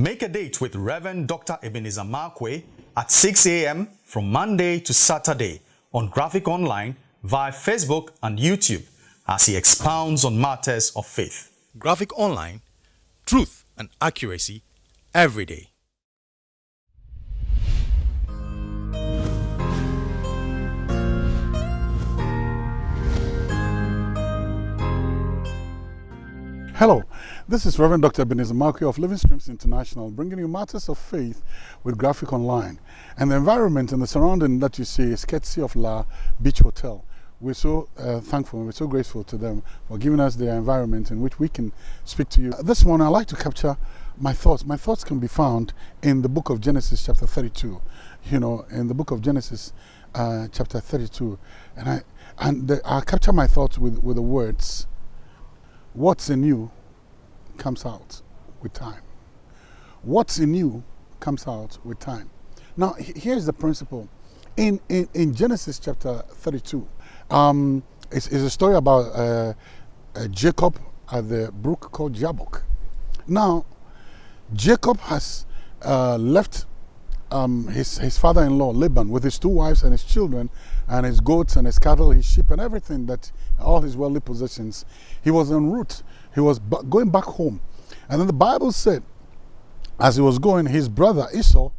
Make a date with Reverend Dr. Ebenezer Markwei at 6 a.m. from Monday to Saturday on Graphic Online via Facebook and YouTube as he expounds on matters of faith. Graphic Online, truth and accuracy every day. Hello, this is Reverend Dr. Ebenezer Markwei of Living Streams International bringing you matters of faith with Graphic Online. And the environment and the surrounding that you see is courtesy of La Beach Hotel. We're so uh, thankful and we're so grateful to them for giving us the environment in which we can speak to you. This morning I'd like to capture my thoughts. My thoughts can be found in the book of Genesis chapter 32. You know, in the book of Genesis uh, chapter 32. And I and the, I capture my thoughts with, with the words, What's in you comes out with time. What's in you comes out with time. Now, here's the principle. In, in, in Genesis chapter 32, um, it's, it's, a story about uh, uh, Jacob at the brook called Jabbok. Now, Jacob has uh, left um, his, his father-in-law Laban with his two wives and his children and his goats and his cattle, his sheep and everything that all his worldly possessions. He was en route. He was going back home. And then the Bible said, as he was going, his brother Esau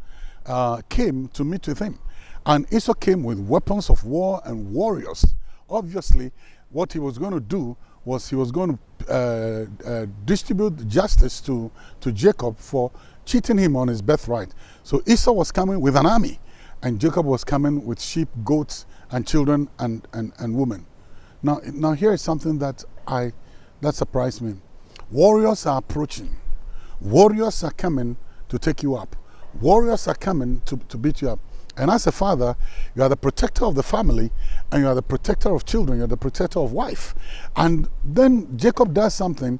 uh, came to meet with him. And Esau came with weapons of war and warriors. Obviously, what he was going to do was he was going to uh, uh, distribute justice to, to Jacob for cheating him on his birthright. So Esau was coming with an army, and Jacob was coming with sheep, goats, and children and, and, and women. Now, now here is something that I that surprised me. Warriors are approaching. Warriors are coming to take you up. Warriors are coming to, to beat you up. And as a father, you are the protector of the family and you are the protector of children, you're the protector of wife. And then Jacob does something.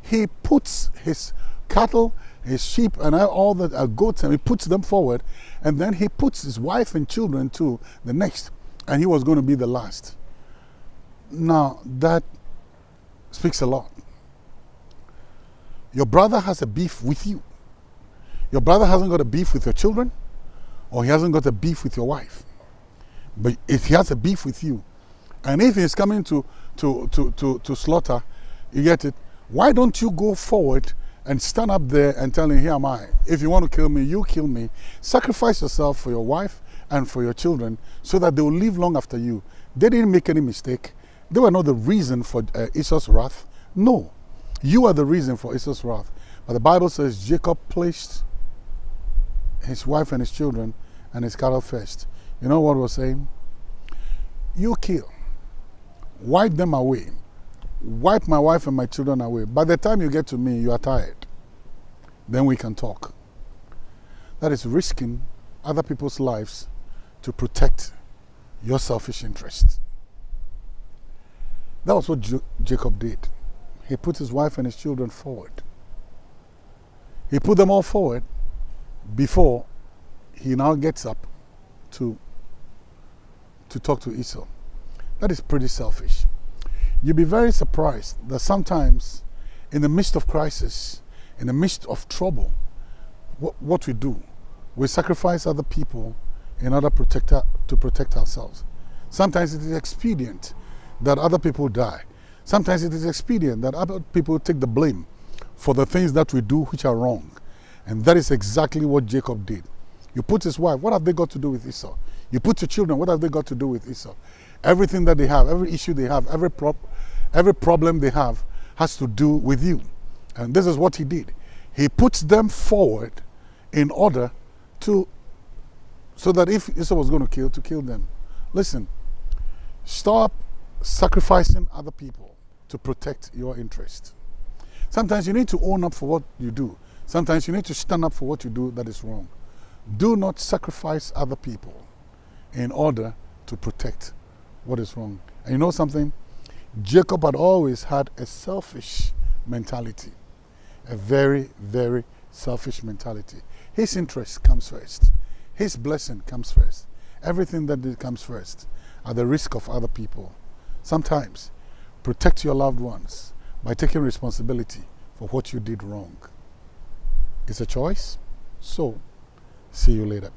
He puts his cattle, his sheep, and all the uh, goats, and he puts them forward. And then he puts his wife and children to the next. And he was going to be the last. Now, that speaks a lot. Your brother has a beef with you. Your brother hasn't got a beef with your children, or he hasn't got a beef with your wife. But if he has a beef with you, and if he's coming to, to, to, to, to slaughter, you get it, why don't you go forward and stand up there and tell him, here am I. If you want to kill me, you kill me. Sacrifice yourself for your wife and for your children so that they will live long after you. They didn't make any mistake. They were not the reason for uh, Esau's wrath. No. You are the reason for Esau's wrath. But the Bible says Jacob placed his wife and his children and his cattle first. You know what we're saying? You kill. Wipe them away. Wipe my wife and my children away. By the time you get to me, you are tired. Then we can talk. That is risking other people's lives to protect your selfish interests. That was what Jacob did. He put his wife and his children forward. He put them all forward before he now gets up to, to talk to Esau. That is pretty selfish. You'll be very surprised that sometimes in the midst of crisis, in the midst of trouble, what, what we do, we sacrifice other people in order protect, to protect ourselves. Sometimes it is expedient that other people die. Sometimes it is expedient that other people take the blame for the things that we do which are wrong. And that is exactly what Jacob did. You put his wife, what have they got to do with Esau? You put your children, what have they got to do with Esau? Everything that they have, every issue they have, every, every problem they have has to do with you. And this is what he did. He puts them forward in order to, so that if Esau was going to kill, to kill them. Listen, stop sacrificing other people to protect your interest. Sometimes you need to own up for what you do. Sometimes you need to stand up for what you do that is wrong. Do not sacrifice other people in order to protect what is wrong. And you know something? Jacob had always had a selfish mentality. A very, very selfish mentality. His interest comes first. His blessing comes first. Everything that comes first at the risk of other people. Sometimes protect your loved ones by taking responsibility for what you did wrong. It's a choice. So, see you later.